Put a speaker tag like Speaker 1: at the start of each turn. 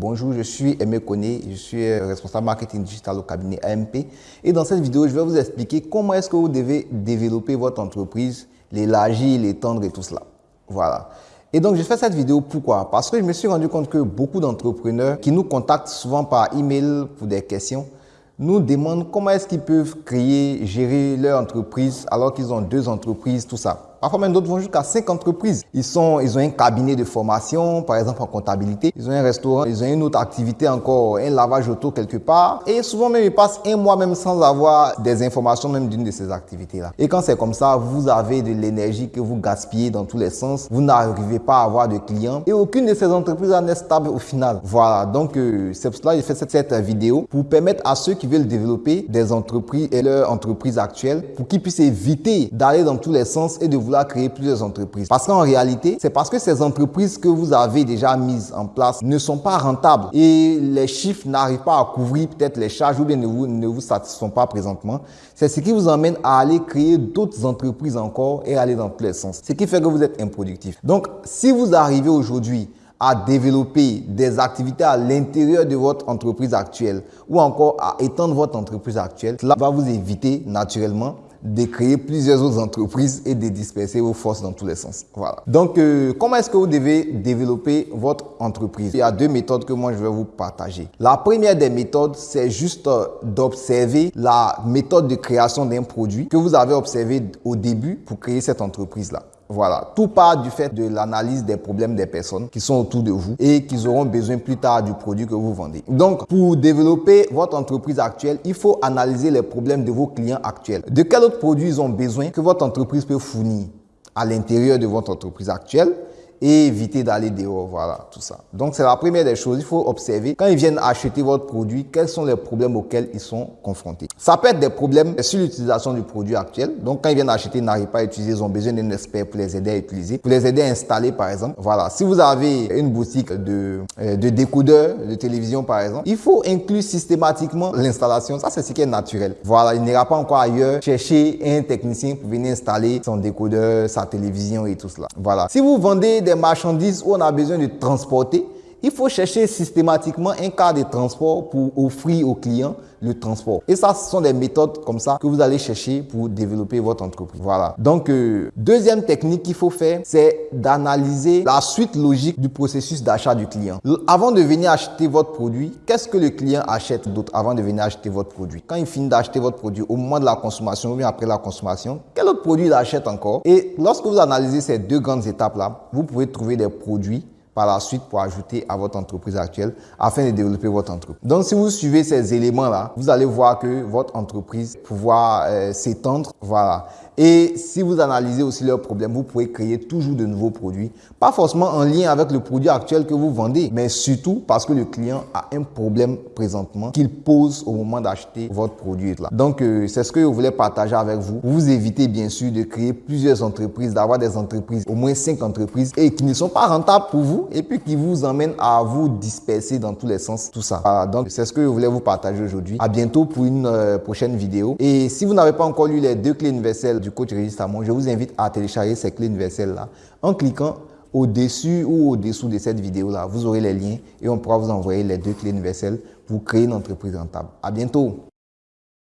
Speaker 1: Bonjour, je suis Aimé Koné, je suis responsable marketing digital au cabinet AMP. Et dans cette vidéo, je vais vous expliquer comment est-ce que vous devez développer votre entreprise, l'élargir, l'étendre et tout cela. Voilà. Et donc, je fais cette vidéo pourquoi? Parce que je me suis rendu compte que beaucoup d'entrepreneurs qui nous contactent souvent par email pour des questions nous demandent comment est-ce qu'ils peuvent créer, gérer leur entreprise alors qu'ils ont deux entreprises, tout ça. Parfois même d'autres vont jusqu'à cinq entreprises. Ils, sont, ils ont un cabinet de formation, par exemple en comptabilité. Ils ont un restaurant, ils ont une autre activité encore, un lavage auto quelque part. Et souvent même, ils passent un mois même sans avoir des informations même d'une de ces activités-là. Et quand c'est comme ça, vous avez de l'énergie que vous gaspillez dans tous les sens. Vous n'arrivez pas à avoir de clients. Et aucune de ces entreprises n'est stable au final. Voilà, donc euh, c'est pour cela que j'ai fait cette, cette vidéo pour permettre à ceux qui veulent développer des entreprises et leur entreprise actuelle pour qu'ils puissent éviter d'aller dans tous les sens et de créer plusieurs entreprises. Parce qu'en réalité, c'est parce que ces entreprises que vous avez déjà mises en place ne sont pas rentables et les chiffres n'arrivent pas à couvrir peut-être les charges ou bien ne vous, ne vous satisfont pas présentement. C'est ce qui vous emmène à aller créer d'autres entreprises encore et aller dans tous les sens. Ce qui fait que vous êtes improductif. Donc, si vous arrivez aujourd'hui à développer des activités à l'intérieur de votre entreprise actuelle ou encore à étendre votre entreprise actuelle, cela va vous éviter naturellement de créer plusieurs autres entreprises et de disperser vos forces dans tous les sens. Voilà. Donc, euh, comment est-ce que vous devez développer votre entreprise? Il y a deux méthodes que moi je vais vous partager. La première des méthodes, c'est juste euh, d'observer la méthode de création d'un produit que vous avez observé au début pour créer cette entreprise-là. Voilà, tout part du fait de l'analyse des problèmes des personnes qui sont autour de vous et qui auront besoin plus tard du produit que vous vendez. Donc, pour développer votre entreprise actuelle, il faut analyser les problèmes de vos clients actuels. De quel autre produit ils ont besoin que votre entreprise peut fournir à l'intérieur de votre entreprise actuelle? Éviter d'aller dehors, voilà, tout ça. Donc, c'est la première des choses. Il faut observer quand ils viennent acheter votre produit, quels sont les problèmes auxquels ils sont confrontés? Ça peut être des problèmes sur l'utilisation du produit actuel. Donc, quand ils viennent acheter, ils n'arrivent pas à utiliser, ils ont besoin d'un expert pour les aider à utiliser, pour les aider à installer, par exemple. Voilà. Si vous avez une boutique de, euh, de décodeurs de télévision, par exemple, il faut inclure systématiquement l'installation. Ça, c'est ce qui est naturel. Voilà. Il n'ira pas encore ailleurs chercher un technicien pour venir installer son décodeur, sa télévision et tout cela. Voilà. Si vous vendez des marchandises où on a besoin de transporter, il faut chercher systématiquement un cas de transport pour offrir aux clients le transport. Et ça, ce sont des méthodes comme ça que vous allez chercher pour développer votre entreprise. Voilà. Donc, euh, deuxième technique qu'il faut faire, c'est d'analyser la suite logique du processus d'achat du client. Avant de venir acheter votre produit, qu'est-ce que le client achète d'autre avant de venir acheter votre produit? Quand il finit d'acheter votre produit au moment de la consommation ou bien après la consommation, quel autre produit il achète encore? Et lorsque vous analysez ces deux grandes étapes-là, vous pouvez trouver des produits par la suite pour ajouter à votre entreprise actuelle afin de développer votre entreprise. Donc, si vous suivez ces éléments-là, vous allez voir que votre entreprise pouvoir euh, s'étendre. Voilà. Et si vous analysez aussi leurs problèmes, vous pouvez créer toujours de nouveaux produits. Pas forcément en lien avec le produit actuel que vous vendez, mais surtout parce que le client a un problème présentement qu'il pose au moment d'acheter votre produit. Là. Donc, euh, c'est ce que je voulais partager avec vous. Vous évitez bien sûr de créer plusieurs entreprises, d'avoir des entreprises, au moins cinq entreprises, et qui ne sont pas rentables pour vous, et puis qui vous emmènent à vous disperser dans tous les sens, tout ça. Voilà, donc, c'est ce que je voulais vous partager aujourd'hui. À bientôt pour une euh, prochaine vidéo. Et si vous n'avez pas encore lu les deux clés universelles du coach Régis Tamon, je vous invite à télécharger ces clés universelles-là en cliquant au-dessus ou au-dessous de cette vidéo-là. Vous aurez les liens et on pourra vous envoyer les deux clés universelles pour créer une entreprise rentable. À bientôt!